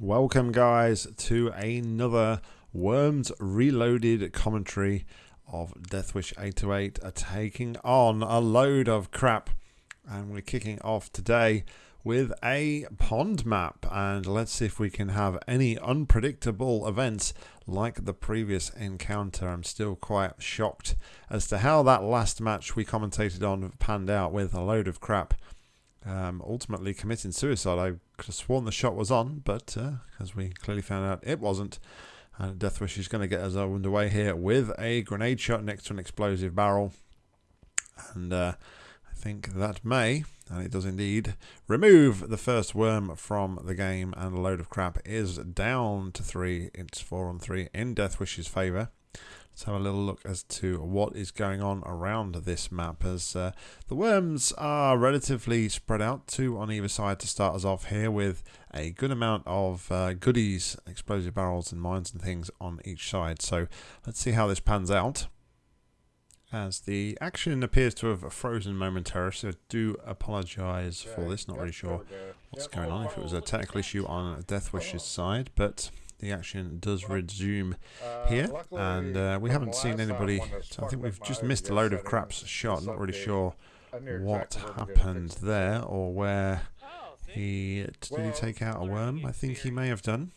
Welcome, guys, to another Worms Reloaded commentary of Deathwish 828 are taking on a load of crap. And we're kicking off today with a pond map. And let's see if we can have any unpredictable events like the previous encounter. I'm still quite shocked as to how that last match we commentated on panned out with a load of crap um, ultimately committing suicide. I could have sworn the shot was on, but uh, as we clearly found out, it wasn't. And Deathwish is going to get us underway here with a grenade shot next to an explosive barrel. And uh, I think that may, and it does indeed, remove the first worm from the game. And a load of crap is down to three. It's four on three in Deathwish's favour. Let's have a little look as to what is going on around this map as uh, the worms are relatively spread out, two on either side to start us off here with a good amount of uh, goodies, explosive barrels and mines and things on each side. So let's see how this pans out. As the action appears to have frozen momentarily, so do apologise for this, not really sure what's going on, if it was a technical issue on Deathwish's side, but the action does resume here and uh, we haven't seen anybody I think we've just missed a load of craps shot not really sure what happened there or where he did he take out a worm? I think he may have done.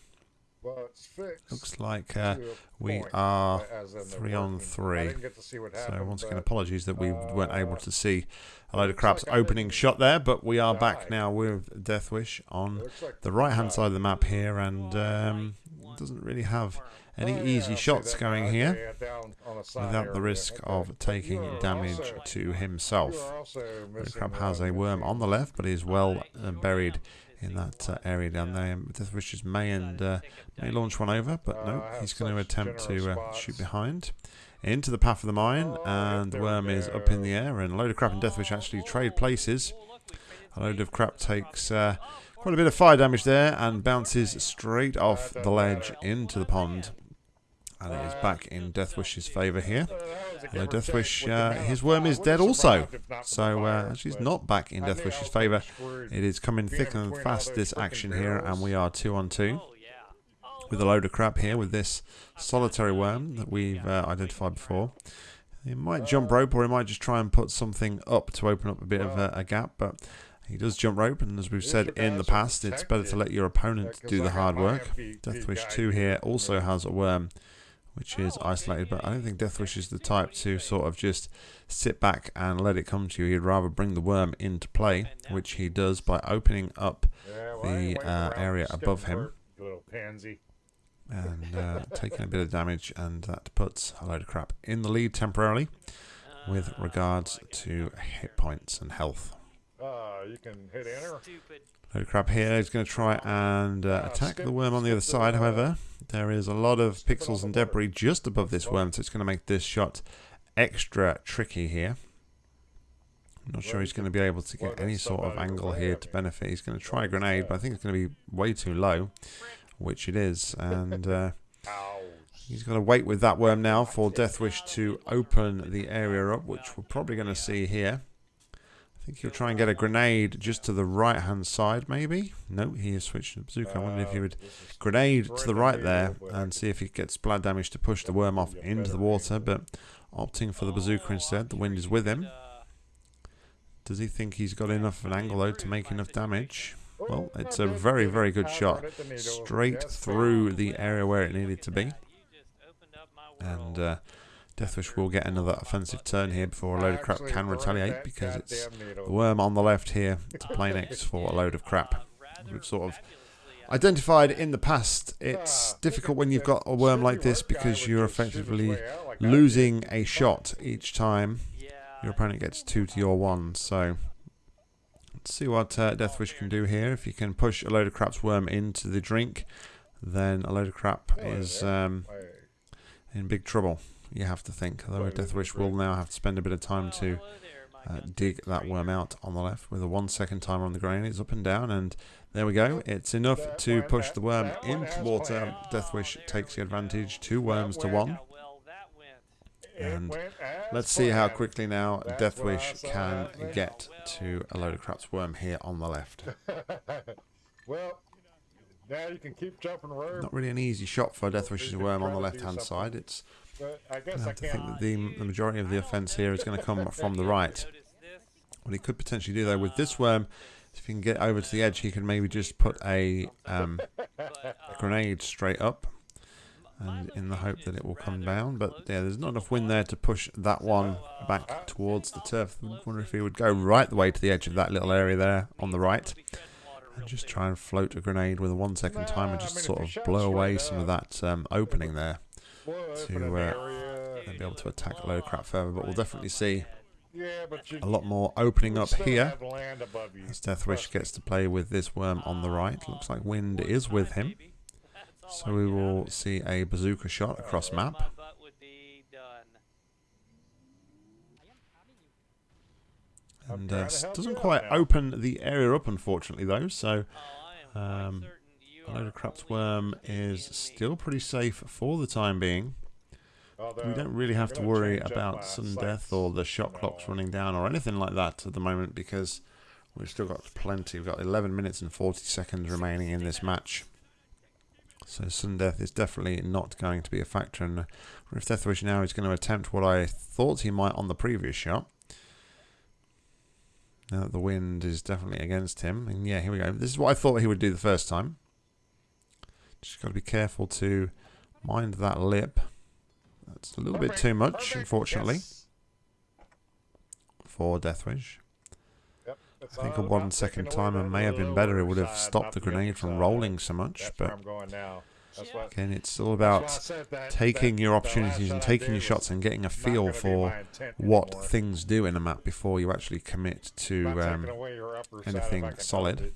Looks like uh, we are three on three. So once again, apologies that we weren't able to see a load of craps opening shot there, but we are back now with Deathwish on the right-hand side of the map here, and um, doesn't really have any easy shots going here without the risk of taking damage to himself. The crab has a worm on the left, but is well uh, buried in that uh, area down there. Deathwish's may and uh, may launch one over, but no, he's going to attempt to uh, shoot behind into the path of the mine, and the worm is up in the air, and a load of crap and Deathwish actually trade places. A load of crap takes uh, quite a bit of fire damage there and bounces straight off the ledge into the pond. And it is back in Deathwish's favour here. Although Deathwish, uh, his worm is dead also. So uh, actually he's not back in Deathwish's favour. It is coming thick and fast this action here and we are two on two. With a load of crap here with this solitary worm that we've uh, identified before. He might jump rope or he might just try and put something up to open up a bit of a, a gap. But he does jump rope, and as we've said in the past, it's better to let your opponent do the hard work. Deathwish 2 here also has a worm, which is isolated, but I don't think Deathwish is the type to sort of just sit back and let it come to you. He'd rather bring the worm into play, which he does by opening up the uh, area above him. And uh, taking a bit of damage, and that puts a load of crap in the lead temporarily with regards to hit points and health. Uh, you can hit enter. Load of crap here. He's going to try and uh, ah, attack the worm on the other side. However, there is a lot of pixels and debris just above this worm, so it's going to make this shot extra tricky here. I'm not sure he's going to be able to get any sort of angle here to benefit. He's going to try a grenade, but I think it's going to be way too low, which it is. And uh, he's going to wait with that worm now for Deathwish to open the area up, which we're probably going to see here think he'll try and get a grenade just to the right hand side, maybe? No, he has switched to bazooka. I wonder if he would grenade to the right there and see if he gets blood damage to push the worm off into the water, but opting for the bazooka instead. The wind is with him. Does he think he's got enough of an angle, though, to make enough damage? Well, it's a very, very good shot. Straight through the area where it needed to be. And uh, Deathwish will get another offensive turn here before a load of crap can retaliate because it's the worm on the left here to play next for a load of crap. We've sort of identified in the past it's difficult when you've got a worm like this because you're effectively losing a shot each time your opponent gets two to your one. So let's see what uh, Deathwish can do here. If you can push a load of crap's worm into the drink, then a load of crap is um, in big trouble you have to think. Although Deathwish will now have to spend a bit of time to uh, dig that worm out on the left with a one second timer on the grain. It's up and down and there we go. It's enough to push the worm into water. Deathwish takes the advantage. Two worms to one. And let's see how quickly now Deathwish can get to a load of crap's worm here on the left. well, Yeah, you can keep jumping rope. Not really an easy shot for Deathwish's worm on the left-hand side. It's I I guess I have to think that the, the majority of the offence here is going to come from the right. What he could potentially do though with this worm, if he can get over to the edge, he can maybe just put a um, grenade straight up, and in the hope that it will come down. But yeah, there's not enough wind there to push that one back towards the turf. I wonder if he would go right the way to the edge of that little area there on the right, and just try and float a grenade with a one second timer, just sort of blow away some of that um, opening there, to, uh, area. be able to attack a load of crap further. But we'll definitely see Yeah, but you a lot more opening up here. have land above. As Deathwish gets to play with this worm on the right. Looks like wind is with him. So we will see a bazooka shot across map. And uh, doesn't quite open the area up, unfortunately, though. So um, a load of crap's worm is still pretty safe for the time being. We don't really have to worry about sudden death or the shot clocks running down or anything like that at the moment because we've still got plenty. We've got 11 minutes and 40 seconds remaining in this match. So sudden death is definitely not going to be a factor. And if Deathwish now is going to attempt what I thought he might on the previous shot. Now that the wind is definitely against him. And yeah, here we go. This is what I thought he would do the first time. Just got to be careful to mind that lip. That's a little bit too much, unfortunately, for Deathwish. I think a one second timer may have been better. It would have stopped the grenade from rolling so much. That's where But I'm going now. That's what, again, it's all that's why I about that- taking that- your opportunities and taking your shots and getting a feel for what anymore. things do in a map before you actually commit to um, away your upper side if anything I can solid. help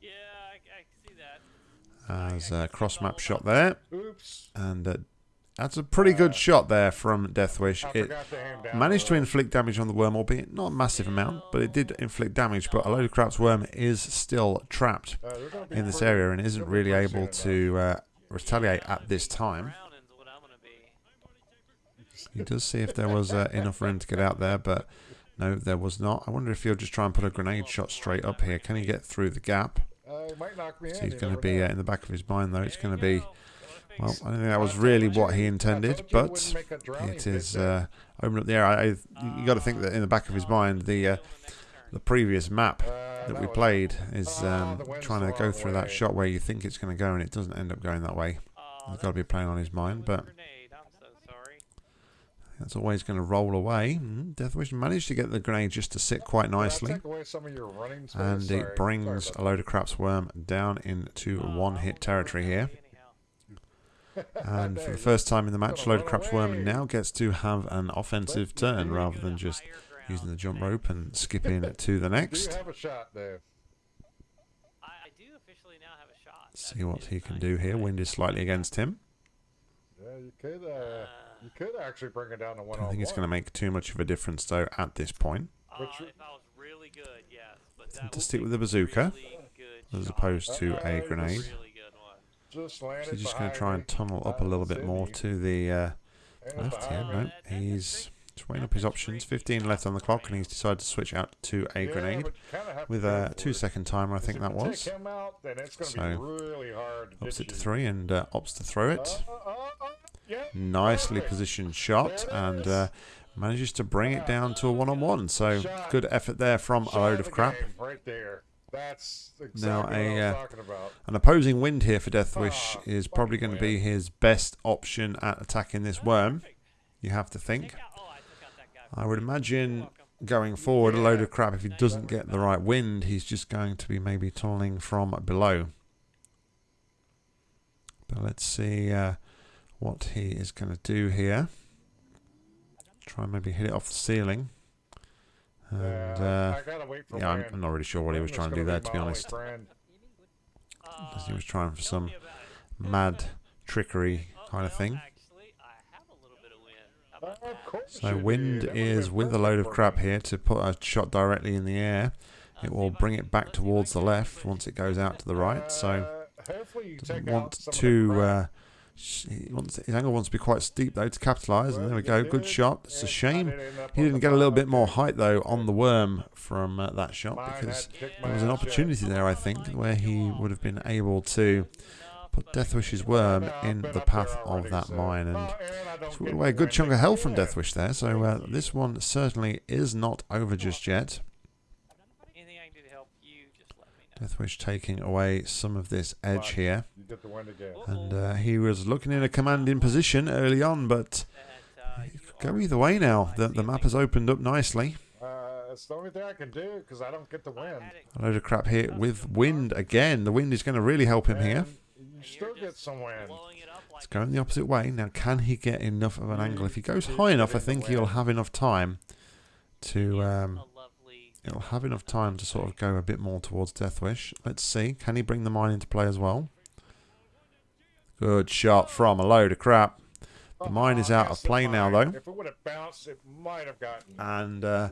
Yeah, I, I can see that. As a cross map shot there. Oops. And uh, that's a pretty good shot there from Deathwish. It forgot to aim down managed to inflict damage on the worm, albeit not a massive amount, but it did inflict damage. But a load of crap's worm is still trapped Uh, they're gonna be in this area and isn't really able to uh, retaliate at this time. Drowning's what I'm gonna be. He does see if there was uh, enough room to get out there, but no, there was not. I wonder if he'll just try and put a grenade shot straight up here. Can he get through the gap? Uh, might knock me So he's going to be uh, in the back of his mind, though. It's going to be well. I don't think that was really what he intended, told you it but wouldn't make a drowning it is uh, open up the air. I, I, you got to think that in the back of his mind, the uh, the previous map Uh, that we played is Ah, um, trying to go through that shot where you think it's going to go and it doesn't end up going that way. He's got to be playing on his mind, but grenade. I'm so sorry. That's always going to roll away. Mm, Deathwish managed to get the grenade just to sit quite nicely. take away some of your running space? And it brings a load of crap's worm down into one hit territory here. And for the first time in the match, Load of Crap's Worm now gets to have an offensive turn rather than just using the jump rope and skipping to the about that. Do next. have a shot, Dave? I, I do officially now have a shot. See what he can do here. Wind is slightly against him. Yeah, you could. You could actually bring it down to one I don't think it's going to make too much of a difference though at this point. Uh, Which- if I was really good, yes. But that to stick with the bazooka really good as shot. opposed to a grenade. Really. Just So he's just going to try and tunnel up a little bit more to the uh, left here. behind No, me. he's just weighing up his options. 15 left on the clock, and he's decided to switch out to a Yeah, grenade but you kinda have to with a for two it. second timer. I think that was. Out, then it's So, be really hard to Ups it to three and uh, opts to throw it. Uh, uh, uh, uh, yeah. Nicely positioned shot and uh, manages to bring it down to a one on one. So good effort there from a load of crap. Right there. That's exactly Now a, uh. An opposing wind here for Deathwish is probably going to be his best option at attacking this worm. You have to think. I would imagine going forward, a load of crap. If he doesn't get the right wind, he's just going to be maybe tunneling from below. But let's see uh, what he is going to do here. Try and maybe hit it off the ceiling. And yeah, uh, I wait for yeah I'm. I'm not really sure what he was trying to do gonna there, be to be honest. friend. He was trying for some me about it. mad trickery kind of thing. Actually, I have a little bit of wind. How about Of that? course So wind did. That would've is with a load of crap here to put a shot directly in the air. It will bring it back towards the left once it goes out to the right. So Uh, hopefully you doesn't want out some of the to uh, He wants, his angle wants to be quite steep though to capitalise, and there we go. Good shot. It's a shame he didn't get a little bit more height though on the worm from uh, that shot because there was an opportunity there, I think, where he would have been able to put Deathwish's worm in the path of that mine and away a good chunk of health from Deathwish there. So uh, this one certainly is not over just yet. Anything I can do to help you, just let me know. Deathwish taking away some of this edge here. You get the win again. And uh, he was looking in a commanding position early on, but That, it you could go either way now. The, the map has opened up nicely. Uh, it's the only thing I can do because I don't get the win. automatic. A load of crap here with wind again. The wind is going to really help him here. You still get some win. blowing it up like It's going the opposite way. Now, can he get enough of an angle? If he goes high enough, I think he'll have enough time to... Um, He'll have enough time to sort of go a bit more towards Deathwish. Let's see. Can he bring the mine into play as well? Good shot from a load of crap. The mine is out of play now, though. If it would have bounced, it might have gotten. And uh,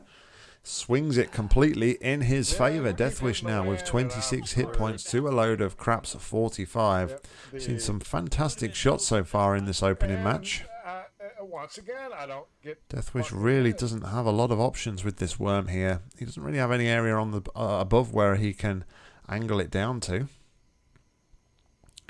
swings it completely in his Yeah, favour. Deathwish now with 26 hit points to a load of craps 45. Yep, Seen some fantastic shots so far in this opening match. Once again, I don't get. Deathwish really doesn't have a lot of options with this worm here. He doesn't really have any area on the uh, above where he can angle it down to.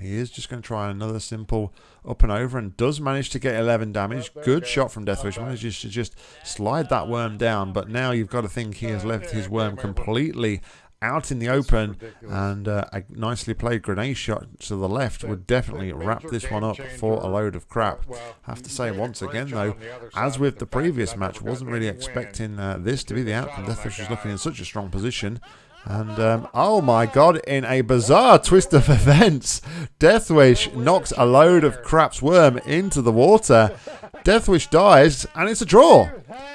He is just going to try another simple up and over and does manage to get 11 damage. there Good shot from Deathwish. Manages to just slide that worm down, but now you've got to think he has left his worm completely out in the open ridiculous. and uh, a nicely played grenade shot to the left would definitely wrap this one up for a load of crap. Well, Have to say once again though, the as with but the previous match, wasn't really expecting uh, this to be the outcome. Deathwish was looking in such a strong position. And, um, oh my god, in a bizarre twist of events, Deathwish knocks a load of crap's worm into the water. Deathwish dies, and it's a draw.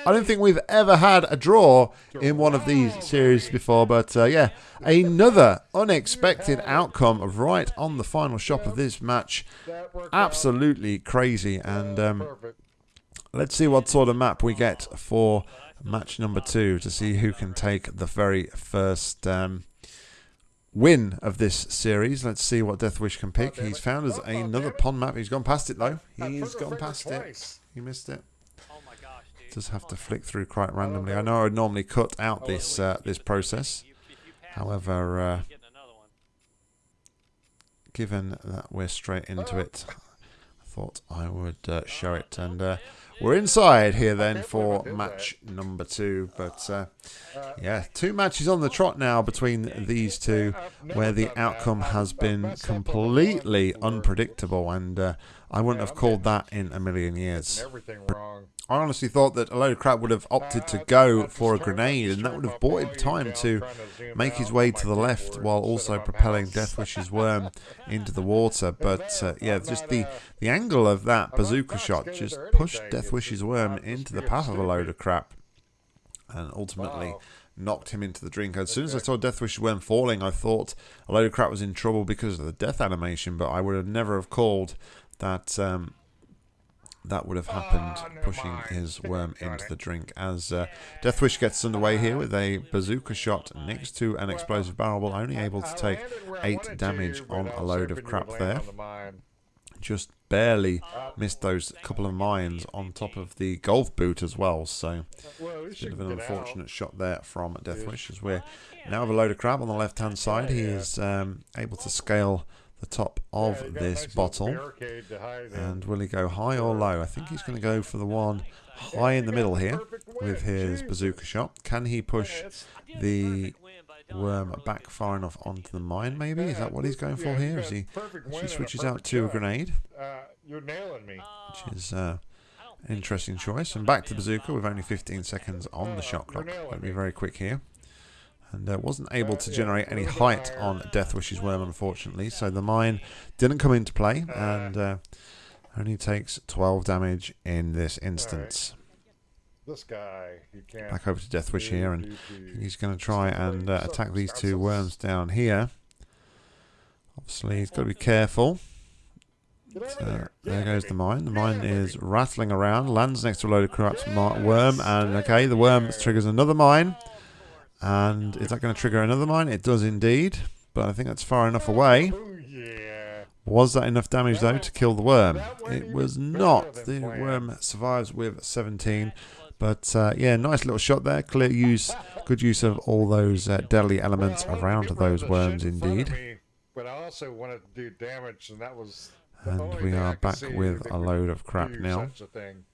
I don't think we've ever had a draw in one of these series before, but uh, yeah, another unexpected outcome right on the final shot of this match. Absolutely crazy, and um, Let's see what sort of map we get for match number two to see who can take the very first um, win of this series. Let's see what Deathwish can pick. He's found us another pond map. He's gone past it though. He's gone past it. He missed it. Just have to flick through quite randomly. I know I would normally cut out this uh, this process. However, uh, given that we're straight into it, thought I would uh, show it. And uh, we're inside here then for match number two. But uh, yeah, two matches on the trot now between these two, where the outcome has been completely unpredictable. And uh, I wouldn't have called that in a million years. Everything wrong. I honestly thought that a load of crap would have opted to go for a grenade, and that would have bought him time to make his way to the left while also propelling Deathwish's worm into the water. But uh, yeah, just the, the angle of that bazooka shot just pushed Deathwish's worm into the path of a load of crap and ultimately knocked him into the drink. As soon as I saw Deathwish's worm falling, I thought a load of crap was in trouble because of the death animation, but I would have never have called that. Um, that would have happened, Ah, never pushing mind. his worm into the drink. As uh, Deathwish gets underway here with a bazooka shot next to an explosive barrel, only able to take eight damage on a load of crap there. Just barely missed those couple of mines on top of the golf boot as well. So a bit of an unfortunate shot there from Deathwish as we're now have a load of crap on the left hand side. He is um, able to scale the top of this bottle. And will he go high or low? I think he's going to go for the one high in the middle here with his bazooka shot. Can he push the worm back far enough onto the mine, maybe? Is that what he's going for here? As he switches out to a grenade, Uh, you're nailing me. which is uh, an interesting choice. And back to bazooka with only 15 seconds on the shot clock. Let me be very quick here. And uh, wasn't able to generate any height on Deathwish's worm, unfortunately. So the mine didn't come into play and uh, only takes 12 damage in this instance. This guy. Back over to Deathwish here, and he's going to try and uh, attack these two worms down here. Obviously, he's got to be careful. Get out of Uh, there. goes the mine. The mine is rattling around, lands next to a load of corrupt worm, and okay, the worm triggers another mine. And is that going to trigger another mine? It does indeed, but I think that's far enough away. Oh. Was that enough damage though to kill the worm? It was not. The worm survives with 17. But uh, yeah, nice little shot there. Clear use, good use of all those uh, deadly elements Well, I wanted to around get rid of those worms, shit in front of indeed. but I also wanted to do damage, and that was. And we are back with a load of crap now. such a thing.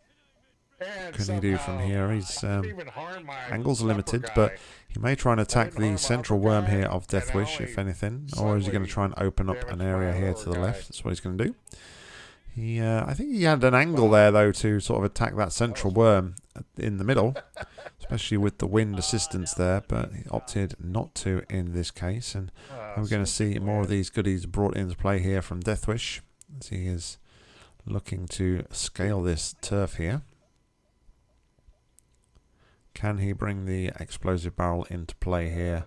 And Can he do from here? He's um, even harm my angles are limited, but he may try and attack the central worm here of Deathwish, if anything, or is he going to try and open up an area here to the left? That's what he's going to do. He, uh, I think he had an angle there though to sort of attack that central worm in the middle, especially with the wind assistance there, but he opted not to in this case, and Ah, we're going to see more of these goodies brought into play here from Deathwish as he is looking to scale this turf here. Can he bring the explosive barrel into play here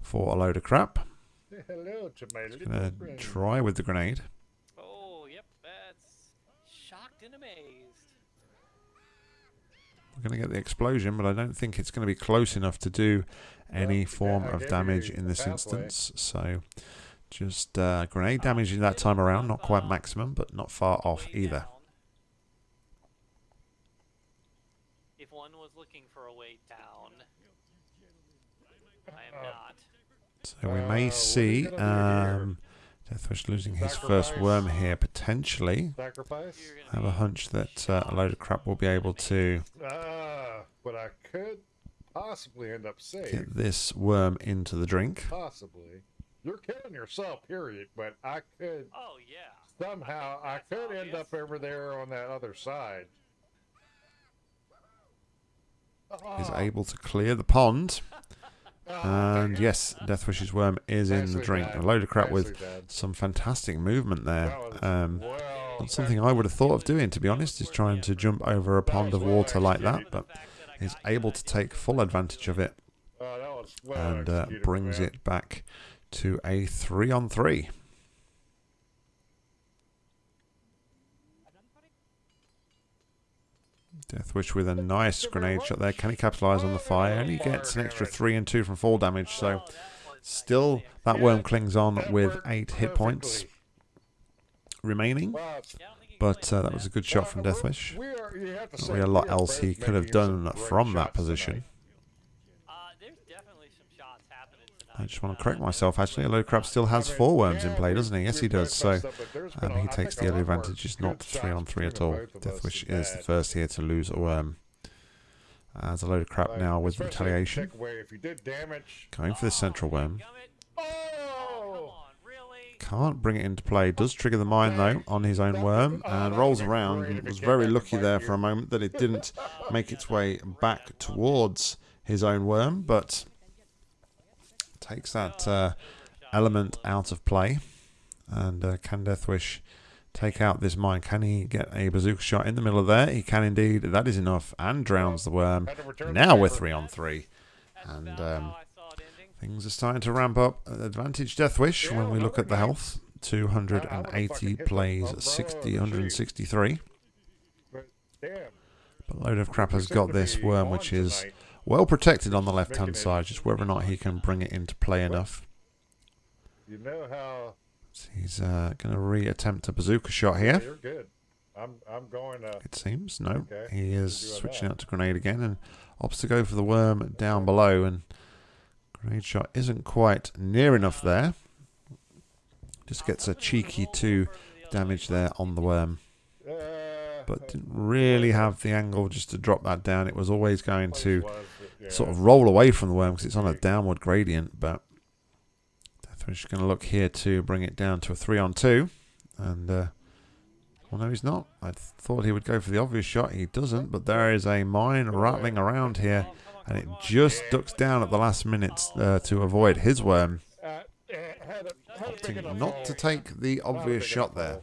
for a load of crap? Say Hello to my little Gonna friend. try with the grenade. Oh, yep, that's shocked and amazed. We're going to get the explosion, but I don't think it's going to be close enough to do any Well, form yeah, of damage in this pathway. instance. So just uh, grenade damage in that time around, not quite maximum, but not far off Way either. down. If one was looking for a way down, I am Uh, not. So we Uh, what are may you see gonna um, Deathwish losing his first worm here potentially. Sacrifice? I have a hunch that uh, a load of crap will be able to Ah, but I could possibly end up safe. get this worm into the drink. Possibly. You're killing yourself, period. But I could Oh yeah. somehow I That's could end up over there on that other side. Is Ah, able to clear the pond. ah, And yes, Deathwish's worm is in the drink. A load of crap with some fantastic movement there. Um, not something I would have thought of doing, to be honest, is trying to jump over a pond of water like that, but is able to take full advantage of it well and uh, brings it back to a three on three. Deathwish with a nice grenade shot there. Can he capitalise on the fire? Only gets an extra three and two from fall damage, so still that worm clings on with eight hit points remaining. But uh, that was a good shot from well, Deathwish. we are- you have to Not really a lot else he could have done from that shots position. tonight. Uh, there's definitely some shots happening tonight. I just want Uh, to correct myself. Actually, a load of crap still has four worms in play, doesn't he? Yes, he does. So messed up, but there's been um, he takes the early advantage. It's not three on three at all. the both of us Deathwish is the first here to lose a worm. As a load of crap now with retaliation. if you did damage. Going for the central worm. Oh, come Oh! Can't bring it into play. Does trigger the mine though on his own worm and rolls around. and Was very lucky there for a moment that it didn't make its way back towards his own worm, but takes that uh, element out of play. And uh, can Deathwish take out this mine? Can he get a bazooka shot in the middle of there? He can indeed. That is enough and drowns the worm. Now we're three on three. And, um. Things are starting to ramp up. Advantage Deathwish when we look at the health. 280 plays 60, 163. But Load of Crap has got this worm, which is. Well protected on the left hand side, just whether or not he can bring it into play enough. You know how he's uh, going to re attempt a bazooka shot here. You're good. I'm I'm going to. It seems. No, Okay, he is switching out to grenade again and opts to go for the worm down below. And grenade shot isn't quite near enough there. Just gets a cheeky two damage there on the worm. Uh, but didn't really have the angle just to drop that down. It was always going to yeah. sort of roll away from the worm because it's on a downward gradient. But Deathwish is going to look here to bring it down to a three on two. And, uh, well, no, he's not. I thought he would go for the obvious shot. He doesn't, but there is a mine rattling around here. And it just ducks down at the last minute uh, to avoid his worm. Uh, had a, had a big Opting not to take the obvious shot there,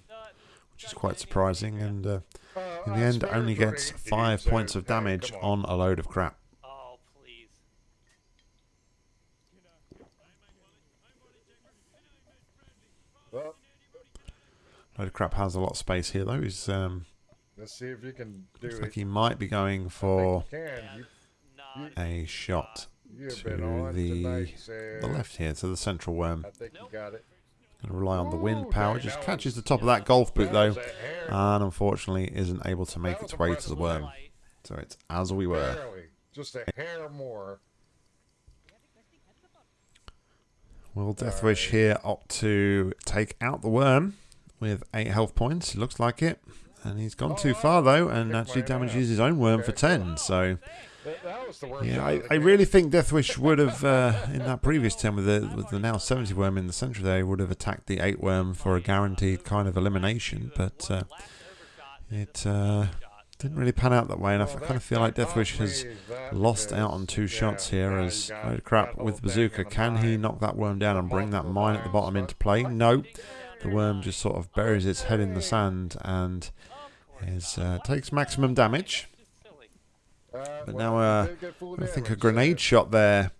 which is quite surprising. And uh, Uh, in the end, only gets five points of damage on a load of crap. Oh, please. Well, Load of crap has a lot of space here though. He's um, let's see if you can do looks it. like he might be going for you. You, a shot to the tonight, so the left here, to the central worm. I think you got it. Going to rely on the wind power. Just catches the top of that golf boot though, was a hair. and unfortunately isn't able to make its way to the worm. So it's as we were. Just a hair more. Will Deathwish here opt to take out the worm with eight health points? Looks like it. And he's gone too far though, and actually damages his own worm for ten. So That, that was the worst. yeah, I, I really think Deathwish would have uh, in that previous turn with the with the now seventy worm in the centre there would have attacked the eight worm for a guaranteed kind of elimination, but uh, it uh, didn't really pan out that way. And I kind of feel like Deathwish has lost out on two shots here as you got load of crap with Bazooka. Can he knock that worm down and bring that mine at the bottom into play? No. The worm just sort of buries its head in the sand and is uh, takes maximum damage. But now, uh, I think a grenade shot there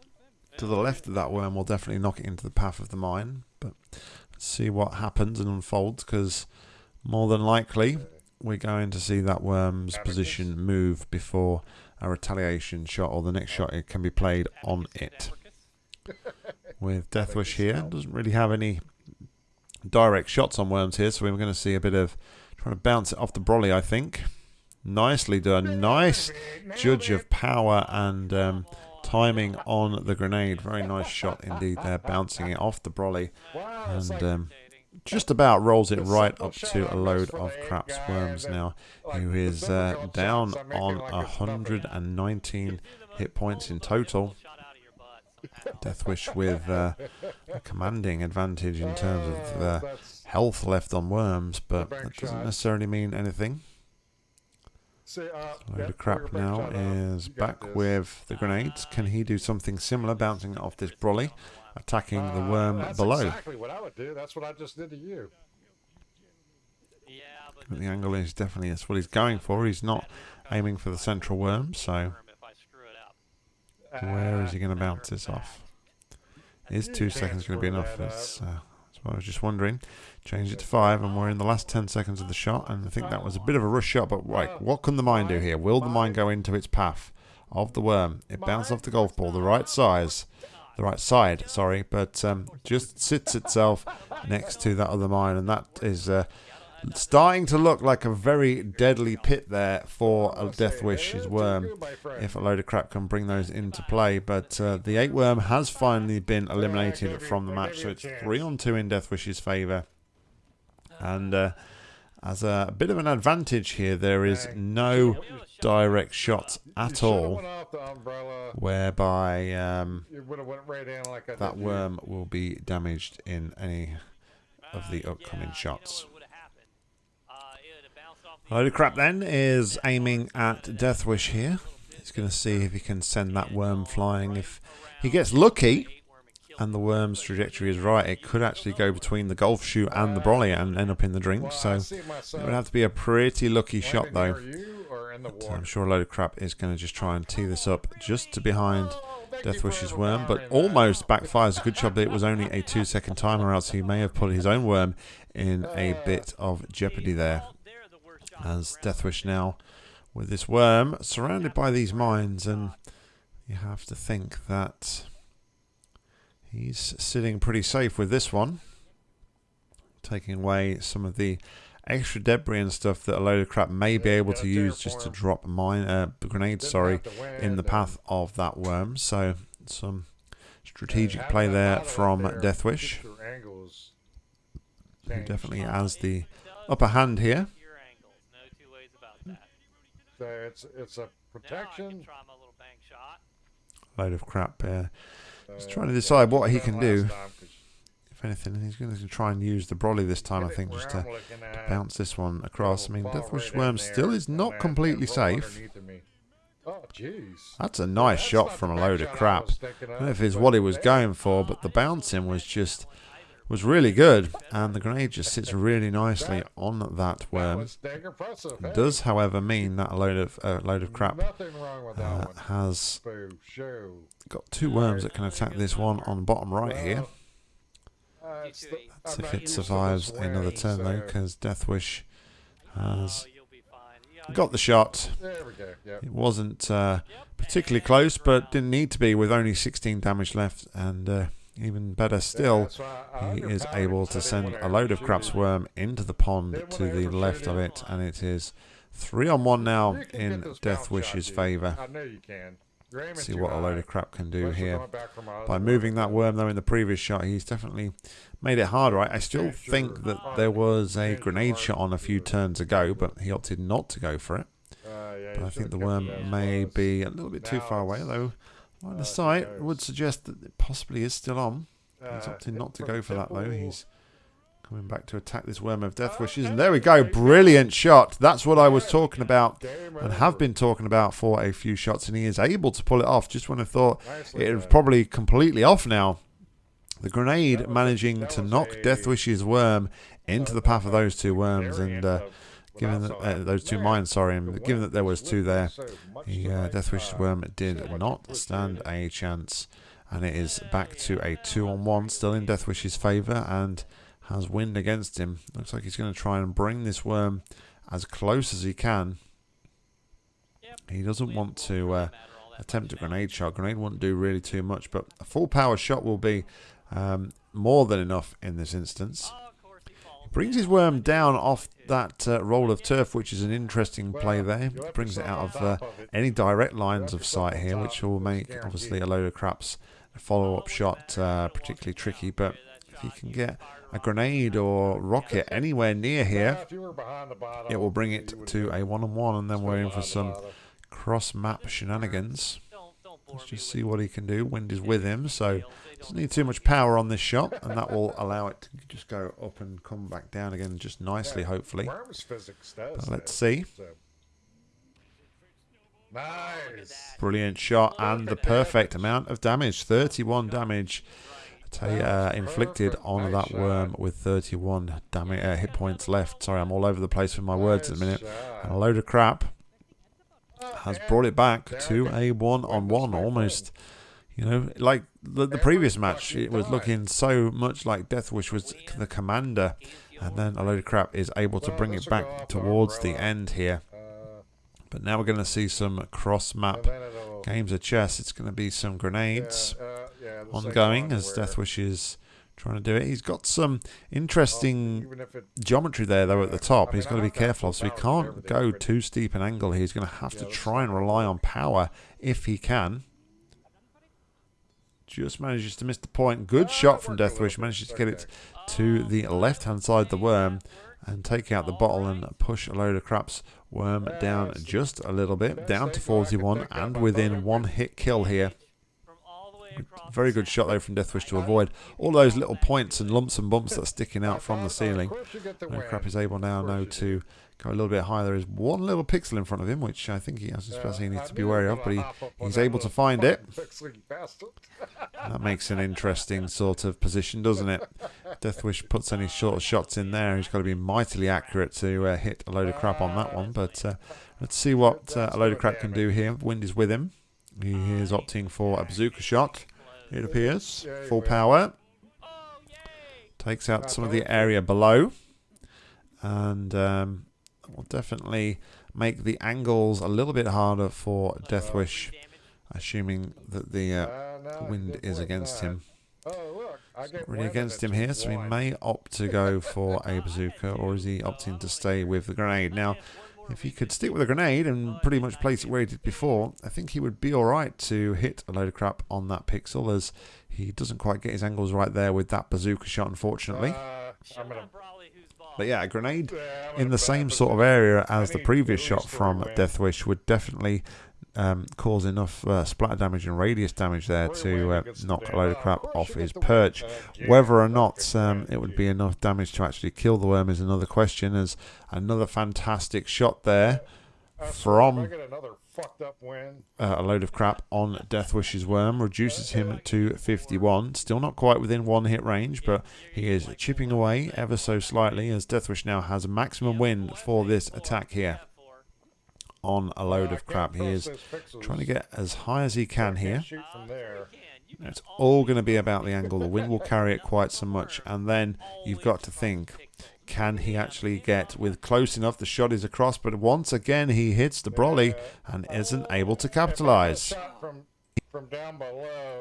to the left of that worm will definitely knock it into the path of the mine. But let's see what happens and unfolds because more than likely we're going to see that worm's position move before a retaliation shot or the next shot it can be played on it. With Deathwish here, doesn't really have any direct shots on worms here, so we're going to see a bit of trying to bounce it off the brolly, I think. Nicely done. Nice judge of power and um, timing on the grenade. Very nice shot indeed there, bouncing it off the brolly and um, just about rolls it right up to a load of craps worms now, who is uh, down on like 119 hit points in total. Deathwish with uh, a commanding advantage in terms of uh, health left on worms, but that doesn't necessarily mean anything. uh, Load yeah, of crap now is back this. with the grenades. Can he do something similar, bouncing off this brolly, attacking the worm that's below? exactly what I would do. That's what I just did to you. But the angle is definitely that's what he's going for. He's not aiming for the central worm, so if I screw it up. Where is he going to bounce this off? Is two seconds going to be enough? That's, uh, that's what I was just wondering. Change it to five, and we're in the last ten seconds of the shot, and I think that was a bit of a rush shot. But right, what can the mine do here? Will the mine go into its path of the worm? It bounced off the golf ball, the right size, the right side, sorry, but um, just sits itself next to that other mine, and that is uh, starting to look like a very deadly pit there for Deathwish's "Hey, worm too good, my friend." if a load of crap can bring those into play. But uh, the eight worm has finally been eliminated from the match, so it's three on two in Deathwish's favour. And uh, as a bit of an advantage here, there is no direct shots at all, whereby um, that worm will be damaged in any of the upcoming shots. You know what would've happened? Uh, it of crap then is aiming at Deathwish here. He's going to see if he can send that worm flying. If he gets lucky, and the worm's trajectory is right, it could actually go between the golf shoe and the brolly and end up in the drink. So it would have to be a pretty lucky shot, though. or water. I'm sure load of crap is going to just try and tee this up just to behind Deathwish's worm, but almost backfires. A good job that it was only a two second timer, else he may have put his own worm in a bit of jeopardy there. As Deathwish now with this worm surrounded by these mines, and you have to think that he's sitting pretty safe with this one, taking away some of the extra debris and stuff that a load of crap may be able to use just to drop mine uh, grenades. Sorry, have to win in the path of that worm. So some strategic play there from Deathwish, who definitely has the upper hand here. Your angles, no two ways about that. So it's it's a Now I can protection. try my little bank shot. Load of crap. Yeah. He's uh, trying to yeah, decide what he can do. if anything, he's going to try and use the brolly this time. I think just I'm to bounce this one across. I mean, it'll fall Deathwish right Worm still is not then completely safe. underneath of me. Oh, jeez. That's a nice That's shot from a load of shot I crap. I don't know if it's what he was going for, but the bouncing was just was really good, and the grenade just sits really nicely on that That worm. was hey? Does, however, mean that a load of uh, load of crap wrong with that uh, one. has Boo, got two worms that can attack this one on bottom right here. Uh, That's if it used to this survives another wearing, turn though, so- because Deathwish has Oh, you'll be fine. Yeah, got the shot. There we go. Yep. It wasn't uh, particularly close, but didn't need to be with only 16 damage left, and uh, even better still, I he is able to send a load of craps worm into the pond to the left of it, and it is three on one now in Deathwish's favour. I know you can. See what a load of crap can do here. going back from my By moving that worm though in the previous shot, he's definitely made it hard, right? I still think that there was a grenade shot on a few turns ago, but he opted not to go for it. Uh, But I think the worm may be a little bit too far away, it's, though. Line uh, sight would suggest that it possibly is still on. He's Uh, opting not to go for that though. He's coming back to attack this worm of Deathwish's, and there we go. there you go. Brilliant shot. That's what I was talking about and have been talking about for a few shots, and he is able to pull it off. Just when I thought it was probably completely off now. The grenade That was a- managing to knock Deathwish's worm into the path of those two worms, and uh, given that uh, those two there. mines, sorry, and given that there was two there, the uh, right Deathwish's worm did not stand a chance, and it is back to a two on one, still in Deathwish's favour, and has wind against him. Looks like he's going to try and bring this worm as close as he can. He doesn't want to uh, matter all that attempt a grenade shot. Grenade wouldn't do really too much, but a full power shot will be um, more than enough in this instance. Oh, of course he falls Brings his worm down off that uh, roll of turf, which is an interesting play there. Brings it out of uh, top of it. any direct lines of sight here, which will make obviously a load of craps follow up shot uh, particularly tricky. But if he can get a grenade or rocket anywhere near here, if you were behind the bottle, it will bring it to a one on one, and then we're in for some cross map shenanigans. Don't, don't bore Let's just see what he can do. Wind is with him, so details. They doesn't need too much power on this shot, and that will allow it to just go up and come back down again just nicely, Yeah, hopefully. Worms physics does But let's see. Nice. Brilliant shot and the perfect amount of damage 31 damage uh, inflicted on that worm with 31 damage uh, hit points left. Sorry, I'm all over the place with my words at the minute. And a load of crap has brought it back to a one on one almost. You know, like the, the previous match, it was looking so much like Deathwish was the commander, and then a load of crap is able to bring it back towards the end here. Uh, But now we're going to see some cross map and then it'll- games of chess. It's going to be some grenades uh, yeah, the same ongoing as Deathwish is trying to do it. He's got some interesting even if it- geometry there though at the top. He's got to be have to have careful, so he can't go too steep an angle here. He's going to have to try and rely on power if he can. Just manages to miss the point. Good shot from worked a Death little Wish. bit. Manages to get it to the left hand side the worm and take out the bottle and push a load of craps worm down just a little bit, down to angle I could 41 and within one hit kill here. Very good shot though from Deathwish to avoid all those little points and lumps and bumps that are sticking out from the ceiling. crap is able now course to go a little bit higher. There is one little pixel in front of him, which I think he, I suppose he needs to be wary of, but he, gonna hop up on he's able to find it. fucking pixely bastard. That makes an interesting sort of position, doesn't it? Deathwish puts any short shots in there. He's got to be mightily accurate to uh, hit a load of crap on that one. But uh, let's see what uh, a load of crap can do here. Wind is with him. He is opting for a bazooka shot, it appears. Full power. Takes out some of the area below. And um, will definitely make the angles a little bit harder for Deathwish, assuming that the uh, wind is against him. It's not really against him here, so he may opt to go for a bazooka, or is he opting to stay with the grenade? Now, if he could stick with a grenade and pretty much place it where he did before, I think he would be alright to hit a load of crap on that pixel, as he doesn't quite get his angles right there with that bazooka shot, unfortunately. Uh, But yeah, a grenade in the same sort of area as the previous shot from. Deathwish would definitely um, cause enough uh, splatter damage and radius damage there to uh, knock a load of crap off his get the win. perch. Whether or not um, it would be enough damage to actually kill the worm is another question. As another fantastic shot there, from- if I get another fucked up win, uh, a load of crap on Deathwish's worm reduces him to 51. Still not quite within one hit range, but he is chipping away ever so slightly. As Deathwish now has a maximum win for this attack here on a load of crap. He is trying to get as high as he can here. shoot from there. It's all going to be about the angle. The wind will carry it quite so much, and then you've got to think: can he actually get with close enough? The shot is across, but once again he hits the brolly and isn't able to capitalize.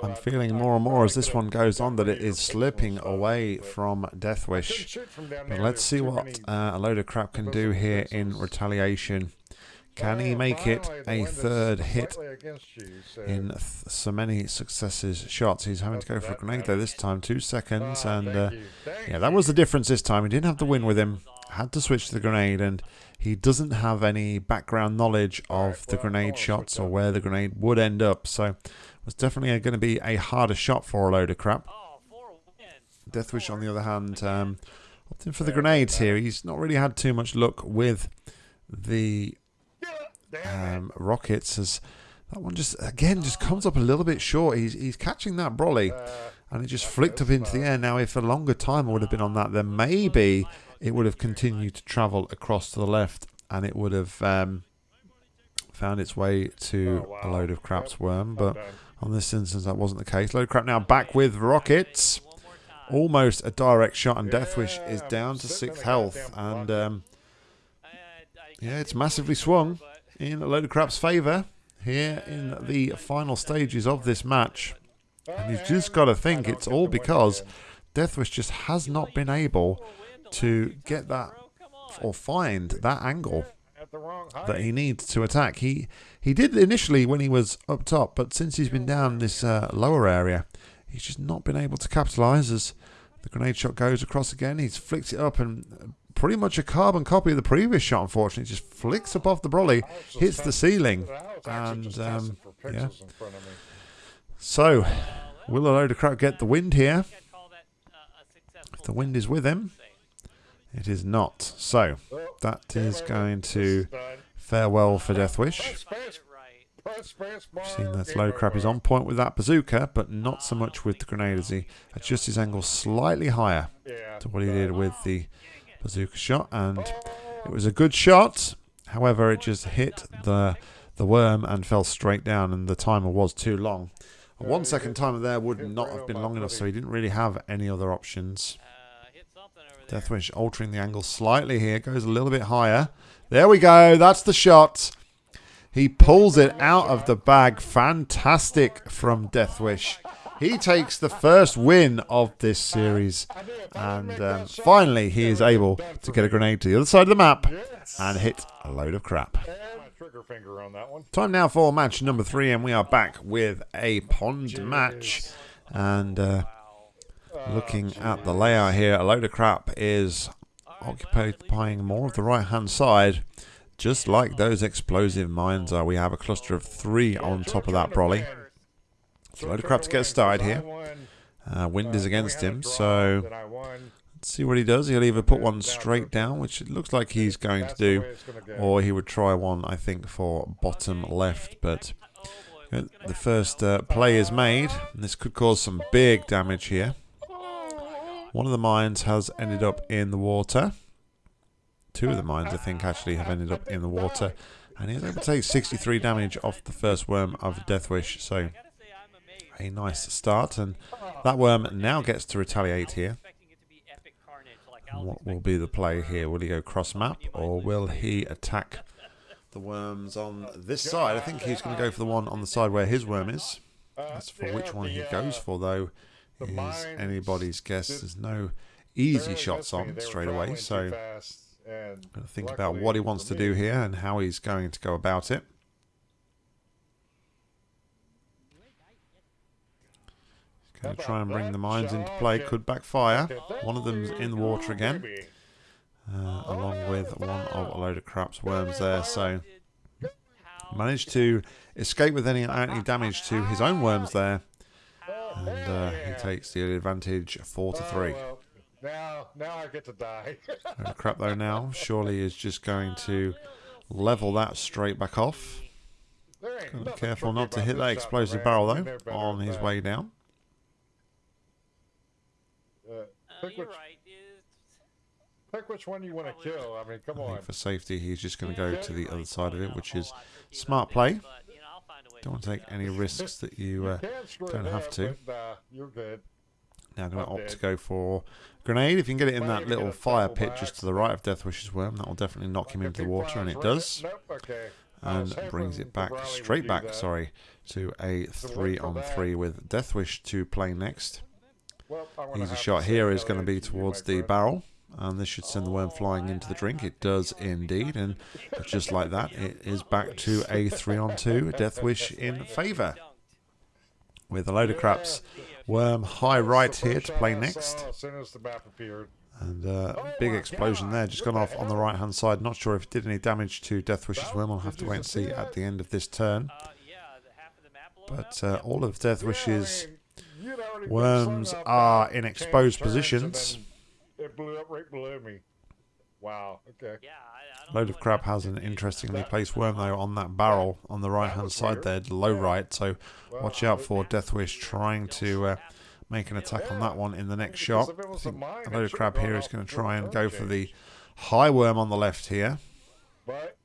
I'm feeling more and more as this one goes on that it is slipping away from Deathwish. But let's see what uh, a load of crap can do here in retaliation. Can he make it a third hit slightly against you, so- in so many successes shots? He's having to go for a grenade though this time, two seconds, Ah, and uh, yeah, that was the difference this time. He didn't have the win with him, had to switch to the grenade, and he doesn't have any background knowledge of the grenade shots or where the grenade would end up. So it was definitely going to be a harder shot for a load of crap. Oh, four wins. Deathwish, on the other hand, um, opting for the grenades here. He's not really had too much luck with the Damn it. Um, rockets. As that one just again just comes up a little bit short. He's he's catching that brolly, Uh, and it just flicked up into the air. Now, if a longer timer would have been on that, then maybe it would have continued to travel across to the left, and it would have um, found its way to Oh, a load of craps worm. But on this instance, that wasn't the case. Load of crap now back with rockets. Time. Almost a direct shot, and Deathwish is down to sixth health. And um, Yeah, it's massively swung. In a load of crap's favour here in the final stages of this match. And you've just got to think it's all because. Deathwish just has not been able to get that or find that angle that he needs to attack. He he did initially when he was up top, but since he's been down this uh, lower area, he's just not been able to capitalise as the grenade shot goes across again. He's flicked it up and pretty much a carbon copy of the previous shot, unfortunately. Just flicks up off the brolly, I was just hits the ceiling. I was actually and, um, yeah. pixels in front of me. So, will a load of crap get the wind here? I'd call that, a successful If the wind is with him, it is not. So, that is going to farewell for Deathwish. Press space, Get it right. press space bar, Seen that low crap is on point with that bazooka, but not so much with the grenade as he adjusts his angle slightly higher to what he did with the bazooka shot. And it was a good shot. However, it just hit the the worm and fell straight down, and the timer was too long. A one second timer there would not have been long enough, so he didn't really have any other options. Deathwish altering the angle slightly here, goes a little bit higher. There we go. That's the shot. He pulls it out of the bag. Fantastic from Deathwish. He takes the first win of this series. And um, finally, he is able to get a grenade to the other side of the map and hit a load of crap. Time now for match number three, and we are back with a pond match. And uh, looking at the layout here, a load of crap is occupying more of the right hand side, just like those explosive mines are. We have a cluster of three on top of that brolly. A load of crap to get started here. Uh, wind is against him, so let's see what he does. He'll either put one straight down, which it looks like he's going to do, or he would try one, I think, for bottom left. But the first uh, play is made, and this could cause some big damage here. One of the mines has ended up in the water. Two of the mines, I think, actually have ended up in the water. And he's able to take 63 damage off the first worm of Deathwish. So, I gotta say, I'm amazed. A nice start. And that worm now gets to retaliate here. What will be the play here? Will he go cross map or will he attack the worms on this side? I think he's going to go for the one on the side where his worm is. As for which one he goes for, though, is anybody's guess. There's no easy shots on straight away, so think about what he wants to do here and how he's going to go about it. Going to try and bring the mines into play. Could backfire. One of them's in the water again, uh, along with one of a load of craps worms there. So managed to escape with any any damage to his own worms there, and uh, he takes the advantage four to 3. now, now I get to die. Crap though now. Surely is just going to level that straight back off. There ain't Gotta be nothing careful not to hit that explosive barrel though on his way down. Uh, uh, pick, you're which, right. Pick which one you want to kill. I mean, come I on. think for safety he's just going to go to the other side of it, which is a lot tricky smart play. but, you know, I'll find a way Don't want to to take any risks that you uh, can screw don't have to. But, uh, you're good. now going to I'm opt to dead. go for grenade. If you can get it in Might that little fire pit by just to the right of Deathwish's worm, that will definitely knock him Like a into the water, and it right? does. Nope, okay. and brings it back straight back. that. Sorry, to a three for on that. three with Deathwish to play next. Well, Easy shot say here no is going to be towards the friend. barrel, and this should send the worm flying into the drink. It does indeed, and just like that, it is back to a three on two. Deathwish in favour with a load of craps. Worm high right here to play next. saw As soon as the map appeared. And uh, big explosion there, just gone off on the right hand side. Not sure if it did any damage to Deathwish's worm. I'll have to wait and see at the end of this turn. Uh, yeah, the half of the map blown up. But uh, all of Deathwish's Yeah, I mean, you'd already been worms are in exposed positions. It blew up right below me. Wow. Okay. Yeah, I, I Load of what crap has an interestingly That- placed worm though on that barrel on the right hand side weird. there, low Yeah. right. So Well, watch out it- for Deathwish trying to uh, make an attack on that one in the next shot. Because if it I was a mine, load of should've crap here is going to try and turn go for the high worm on the left here. But,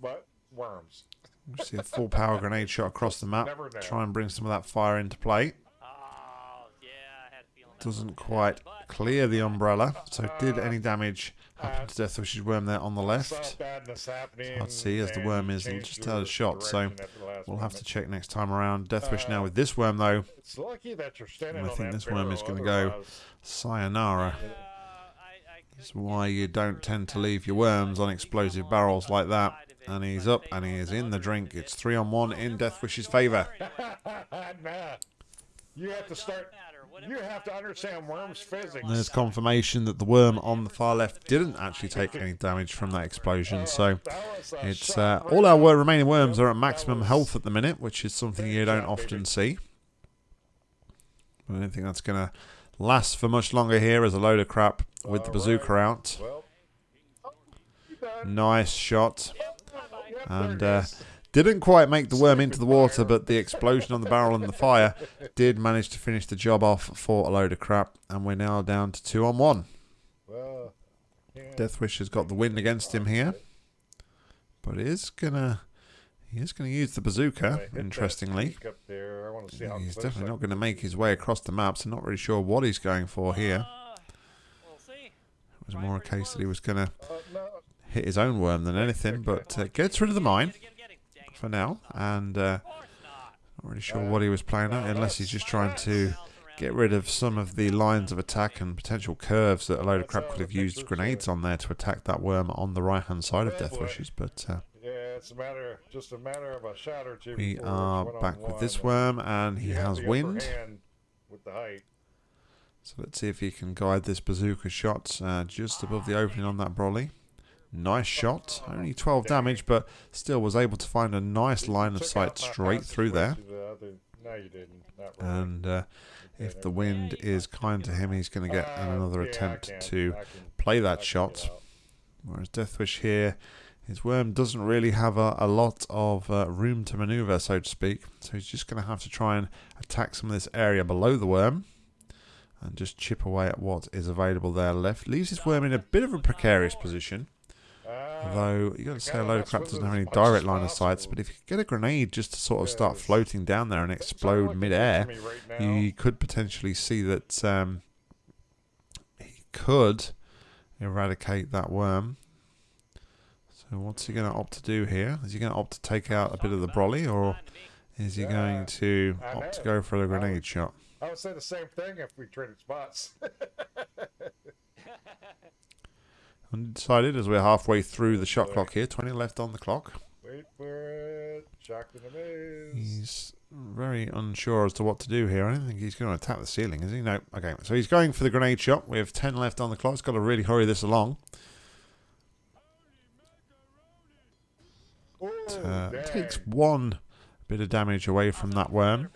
but worms. We see a full power grenade shot across the map. Try and bring some of that fire into play. Oh, yeah, I had a feeling that Doesn't quite clear the umbrella. So did any damage happen to Death Deathwish's worm there on the left? I'd see as the worm is just out of shot, so We'll have to check next time around. Deathwish now Uh, with this worm though. Standing I think this worm is gonna go Sayonara. That's why you don't tend to leave your worms on explosive barrels like that. And he's up and he is in the drink. It's three on one in Deathwish's favour. You have to start. You have to understand worms physics. And There's confirmation that the worm on the far left didn't actually take any damage from that explosion. So That was a it's uh, all our remaining worms are at maximum health at the minute, which is something you don't often see. I don't think that's going to last for much longer here as a load of crap with the bazooka out. Well, you done. Nice shot. And uh, is. Didn't quite make the worm into the water, but the explosion on the barrel and the fire did manage to finish the job off for a load of crap. And we're now down to two on one. Well, yeah. Deathwish has got the wind against him here, but is gonna he is gonna use the bazooka. Interestingly, streak up there. I want to see how he's definitely not going to make his way across the map. So not really sure what he's going for here. We'll see. It was more a case that he was going to Uh, hit his own worm than anything, but uh, gets rid of the mine for now, and uh, not. really sure what he was playing at, unless he's just trying to get rid of some of the lines of attack and potential curves that a load of crap could have used grenades on there to attack that worm on the right hand side of Death. Deathwish's. But uh, yeah, it's a matter, just a matter of a shot or two. we are back with this worm, and he has wind. with the height. So let's see if he can guide this bazooka shot uh, just above the opening on that brolly. Nice shot, only 12 damage, but still was able to find a nice line of sight straight through there. to the other- No, you didn't. And uh, if the wind is kind to him, he's going to get another attempt to play that shot. Whereas Deathwish here, his worm doesn't really have a, a lot of uh, room to maneuver, so to speak. So he's just going to have to try and attack some of this area below the worm and just chip away at what is available there left. Leaves his worm in a bit of a precarious position. Although you got to say, a load of crap doesn't have any direct line of sights, but if you could get a grenade just to sort of start floating down there and explode midair, hitting me right now. you could potentially see that um, he could eradicate that worm. So what's he going to opt to do here? Is he going to opt to take out a bit of the brolly, or is he going to opt to go for a I grenade shot? I would say the same thing if we traded spots. Undecided as we're halfway through the shot clock here. 20 left on the clock. Wait for it. Shocked and amazed. He's very unsure as to what to do here. I don't think he's going to attack the ceiling, is he? No. Okay, so he's going for the grenade shot. We have 10 left on the clock. He's got to really hurry this along. Ooh, Uh, takes one bit of damage away from that worm.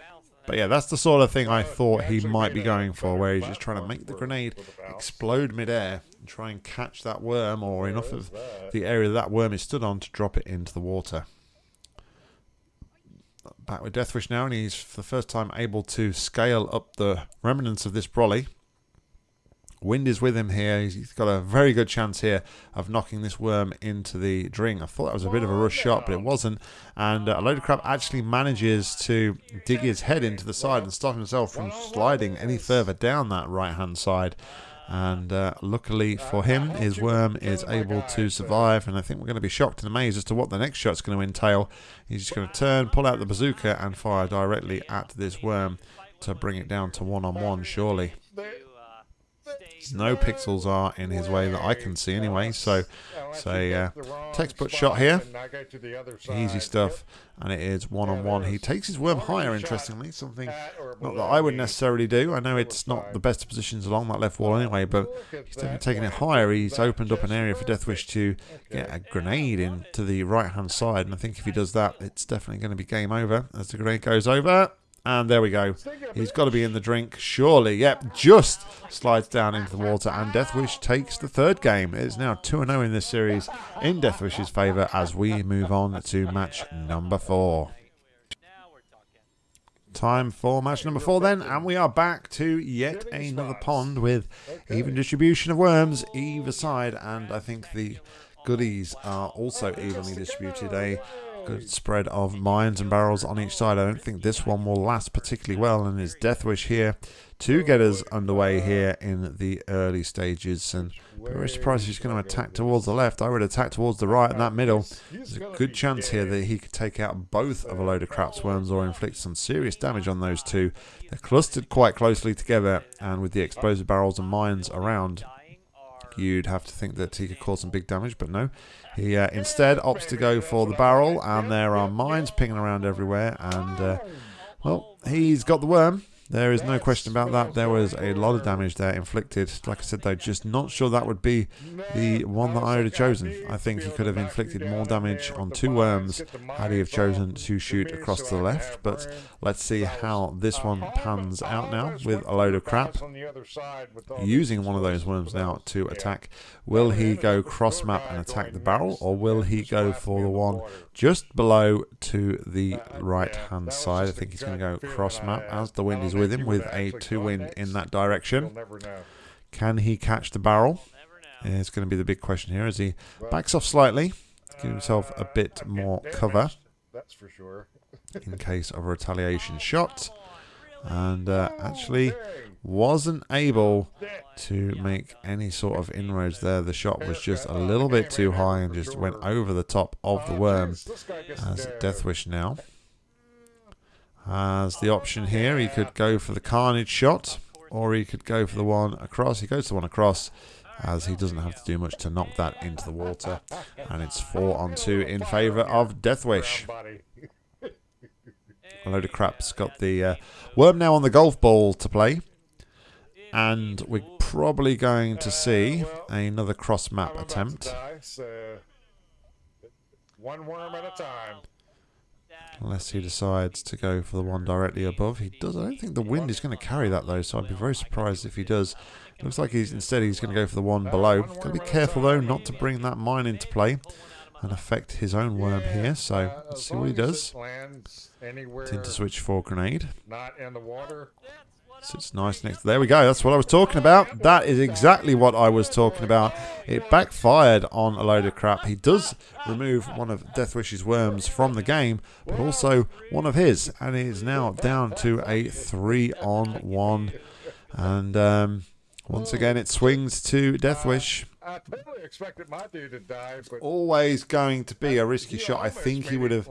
But yeah, that's the sort of thing I thought he might be going for, where he's just trying to make the grenade explode midair and try and catch that worm or enough of the area that worm is stood on to drop it into the water. Back with Deathwish now, and he's for the first time able to scale up the remnants of this brolly. Wind is with him here. He's got a very good chance here of knocking this worm into the drink. I thought that was a bit of a rush shot, but it wasn't. And uh, a load of crap actually manages to dig his head into the side and stop himself from sliding any further down that right hand side. And uh, luckily for him, his worm is able to survive. And I think we're going to be shocked and amazed as to what the next shot's going to entail. He's just going to turn, pull out the bazooka, and fire directly at this worm to bring it down to one on one, surely. No pixels are in his way that I can see anyway, so you uh, textbook shot here. easy stuff. And it is one on one. He takes his worm higher, interestingly, something not that I would necessarily do. I know it's not the best positions along that left wall anyway, but he's definitely taking it higher. He's opened up an area for Deathwish to get a grenade into the right hand side, and I think if he does that, it's definitely going to be game over as the grenade goes over. And there we go. He's got to be in the drink, surely. Yep, just slides down into the water, and Deathwish takes the third game. It is now 2 0 in this series in Deathwish's favour as we move on to match number four. Now we're talking. Time for match number four, then, and we are back to yet another pond with even distribution of worms either side, and I think the goodies are also evenly distributed. A good spread of mines and barrels on each side. I don't think this one will last particularly well, and it's Deathwish here to get us underway here in the early stages. And very surprised he's going to attack towards the left. I would attack towards the right and that middle. There's a good chance here that he could take out both of a load of craps worms or inflict some serious damage on those two. They're clustered quite closely together, and with the explosive barrels and mines around, you'd have to think that he could cause some big damage, but no. He uh, instead opts to go for the barrel, and there are mines pinging around everywhere. And uh, well, he's got the worm. There is no question about that. There was a lot of damage there inflicted. Like I said, though, just not sure that would be the one that I would have chosen. I think he could have inflicted more damage on two worms had he have chosen to shoot across to the left. But let's see how this one pans out now with a load of crap. Using one of those worms now to attack. Will he go cross map and attack the barrel, or will he go for the one just below to the right hand side? I think he's going to go cross map as the wind is with him with a two wind in that direction. Can he catch the barrel? never. It's going to be the big question here as he backs off slightly to give himself a bit more cover That's for sure. in case of a retaliation shot. And uh, actually wasn't able to make any sort of inroads there. The shot was just a little bit too high and just went over the top of the worm. As Deathwish now has the option here. He could go for the carnage shot, or he could go for the one across. He goes to the one across, as he doesn't have to do much to knock that into the water. And it's four on two in favour of Deathwish. A load of crap's got the uh, worm now on the golf ball to play. And we're probably going to see another cross map attempt. One worm at a time. Unless he decides to go for the one directly above. He does. I don't think the wind is going to carry that though, so I'd be very surprised if he does. Looks like he's instead he's going to go for the one below. Got to be careful though not to bring that mine into play and affect his own worm here. So let's see what he does. Tend to switch for grenade. Not in the water. Sits nice next. There we go. That's what I was talking about. That is exactly what I was talking about. It backfired on a load of crap. He does remove one of Deathwish's worms from the game, but also one of his, and he is now down to a three on one. And um, once again, it swings to Deathwish. I totally expected my dude to die, but Always going to be a risky shot. I think he would have.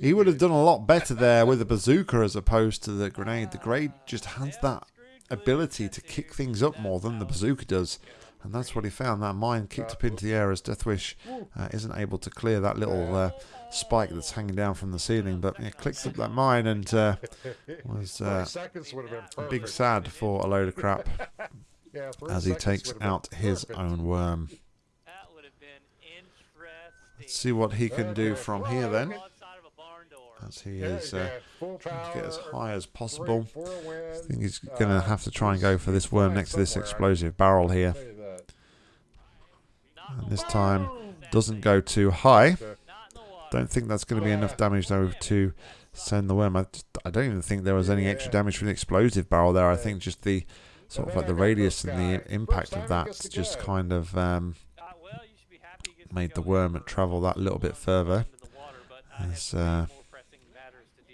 He would have done a lot better there with a bazooka as opposed to the grenade. The grenade just has that ability to kick things up more than the bazooka does. And that's what he found. That mine kicked up into the air as Deathwish uh, isn't able to clear that little uh, spike that's hanging down from the ceiling. But yeah, clicks up that mine and uh, was uh, seconds would have been a big sad for a load of crap as he takes would have been out his perfect. own worm. That would have been interesting. Let's see what he can do from here then. Outside of a barn door. As he is uh, trying to get as high as possible. I think he's uh, going to have to try and go for this worm next to this explosive barrel here. Tell you that. Not And this time doesn't go too high. Not in the water. Don't think that's going to be enough damage though to send the worm. I, just, I don't even think there was any extra damage from the explosive barrel there. I think just the sort of like the radius and the impact of that just kind of um, made the worm travel that little bit further. As uh.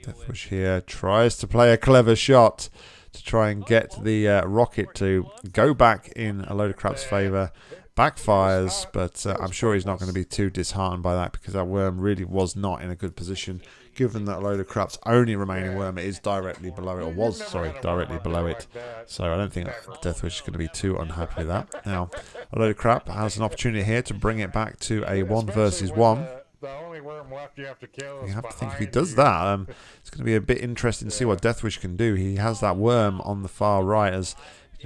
Deathwish here tries to play a clever shot to try and get the uh, rocket to go back in a load of crap's favour. Backfires, but uh, I'm sure he's not going to be too disheartened by that because that worm really was not in a good position given that a load of crap's only remaining worm is directly below it, or was, sorry, directly below it. So I don't think Deathwish is going to be too unhappy with that. Now, a load of crap has an opportunity here to bring it back to a one versus one. The only worm left you have to kill You have to think if he does you. that, um, it's going to be a bit interesting to see what Deathwish can do. He has that worm on the far right as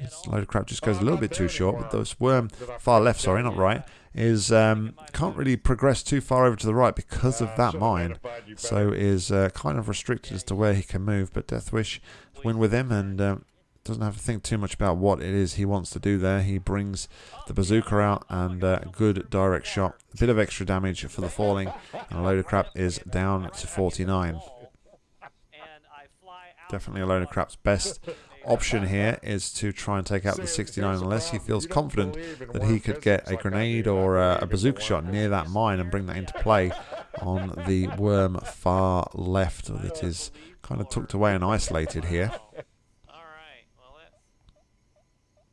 this load of crap just goes a little bit too short, but this worm far left, sorry, not right, is um, can't really progress too far over to the right because of that mine. So is uh, kind of restricted as to where he can move. But Deathwish win with him and um, doesn't have to think too much about what it is he wants to do there. He brings the bazooka out and uh, good direct shot. A bit of extra damage for the falling. And a load of crap is down to 49. And I fly out Definitely a load of crap's best option here is to try and take out the 69 unless he feels confident that he could get a grenade or a, a bazooka shot near that mine and bring that into play on the worm far left that is kind of tucked away and isolated here. All right. Well, that's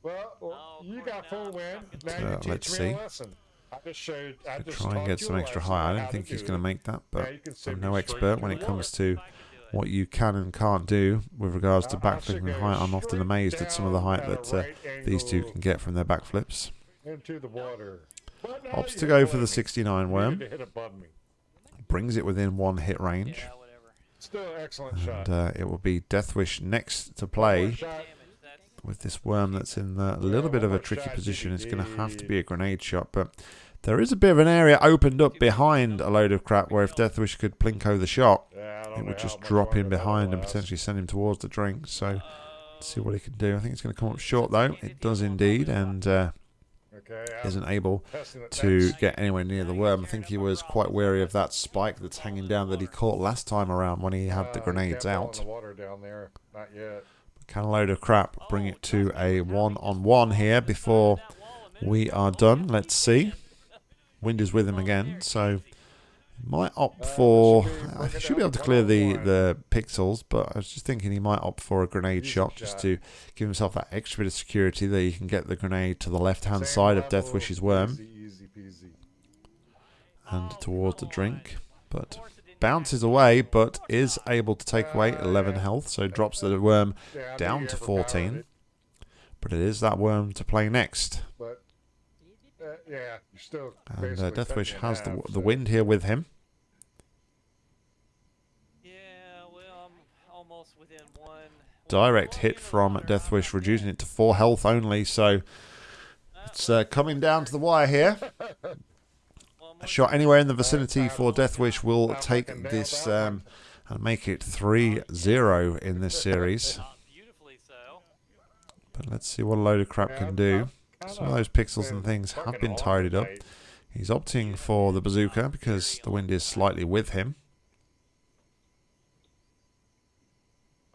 Well, well, you got full win. Uh, let's see. a lesson. I just showed. I Could just try and get some extra lesson high. I don't think he's going to make that, but you can send I'm no expert when it comes to what you can and can't do with regards to Now, backflipping should height. I'm often amazed at some of the height that uh, right these two can get from their backflips. into the water. But Opts to go for the 69 worm. hit above me. Brings it within one hit range. yeah. Still an excellent shot. And uh, it will be Deathwish next to play shot. Damage. That's with this worm that's in a little bit of a tricky position. It's going to have to be a grenade shot, but there is a bit of an area opened up behind a load of crap where if Deathwish could plinko the shot, it would just drop in behind and potentially send him towards the drink. So let's see what he can do. I think it's going to come up short though. It does indeed, and uh, isn't able to get anywhere near the worm. I think he was quite wary of that spike that's hanging down that he caught last time around when he had the grenades out. Can a load of crap bring it to a one on one here before we are done? Let's see. Wind is with him again, so might opt for. I should be able to clear the the pixels, but I was just thinking he might opt for a grenade shot just to give himself that extra bit of security that he can get the grenade to the left hand side of Deathwish's worm Easy, easy peasy. and towards the drink, but bounces away, but is able to take away 11 health, so drops the worm Yeah, I knew down to 14. But it is that worm to play next. but uh, yeah, you're still. And uh, Deathwish has the, half, the so- wind here with him. Yeah, well, I'm almost within one. Direct hit from Deathwish, reducing it to 4 health only. So it's uh, coming down to the wire here. A shot anywhere in the vicinity for Deathwish will take this um, and make it 3 0 in this series. Beautifully so. But let's see what a load of crap can do. I've Some of those pixels and things have been tidied up. He's opting for the bazooka because the wind is slightly with him.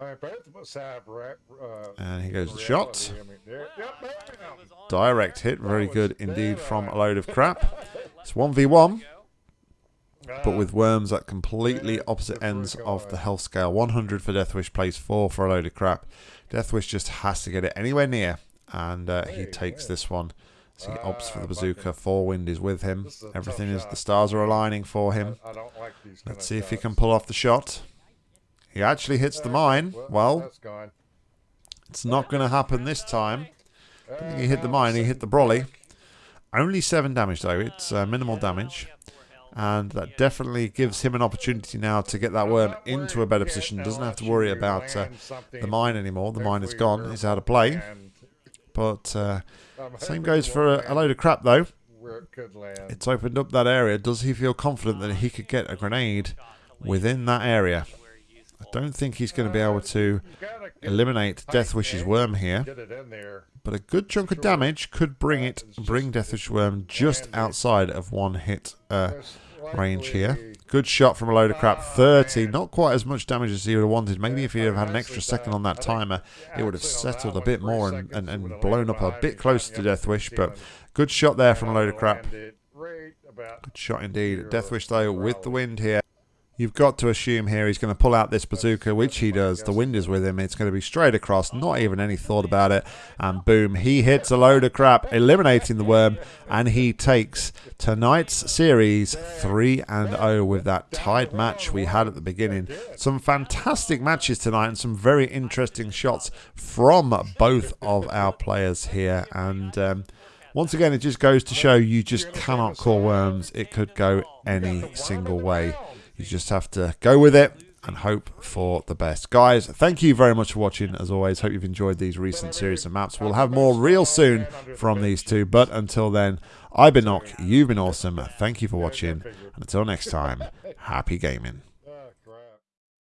All right, both must have ra- uh, And he goes the shot. I mean, there- yep, bam. Direct hit, very good indeed from a load of crap. It's 1v1, but with worms at completely opposite ends of the health scale. 100 for Deathwish, plays 4 for a load of crap. Deathwish just has to get it anywhere near, and uh, he takes this one. So he opts for the bazooka. Four wind is with him. This is a tough Everything is the stars are aligning for him. I, I don't like these. Let's see if he can pull off the shot. He actually hits the mine. Well, it's not going to happen this time. I think he hit the mine. He hit the brolly. Only seven damage though. It's uh, minimal damage, and that definitely gives him an opportunity now to get that worm into a better position. Doesn't have to worry about uh, the mine anymore. The mine is gone. He's out of play. But uh, same goes for a, a load of crap though. It. It's opened up that area. Does he feel confident that he could get a grenade within that area? I don't think he's going to be able to gotta get eliminate Deathwish's worm here. Get it in there. But a good chunk of damage could bring it, bring Deathwish Worm just outside of one hit uh, range here. Good shot from a load of crap. Oh, 30, not quite as much damage as he would have wanted. Maybe if he had had an extra second on that timer, it would have actually on that settled a bit more and, and, and blown up a bit closer to Deathwish. But good shot there from a load of crap. landed right about Good shot indeed. Deathwish, though, with the wind here. You've got to assume here he's going to pull out this bazooka, which he does. The wind is with him. It's going to be straight across, not even any thought about it. And boom, he hits a load of crap, eliminating the worm, and he takes tonight's series 3 and 0 with that tied match we had at the beginning. Some fantastic matches tonight and some very interesting shots from both of our players here. And um, once again, it just goes to show you just cannot call worms. It could go any single way. You just have to go with it and hope for the best. Guys, thank you very much for watching. As always, hope you've enjoyed these recent series of maps. We'll have more real soon from these two. But until then, I've been Nock. You've been awesome. Thank you for watching. And until next time, happy gaming.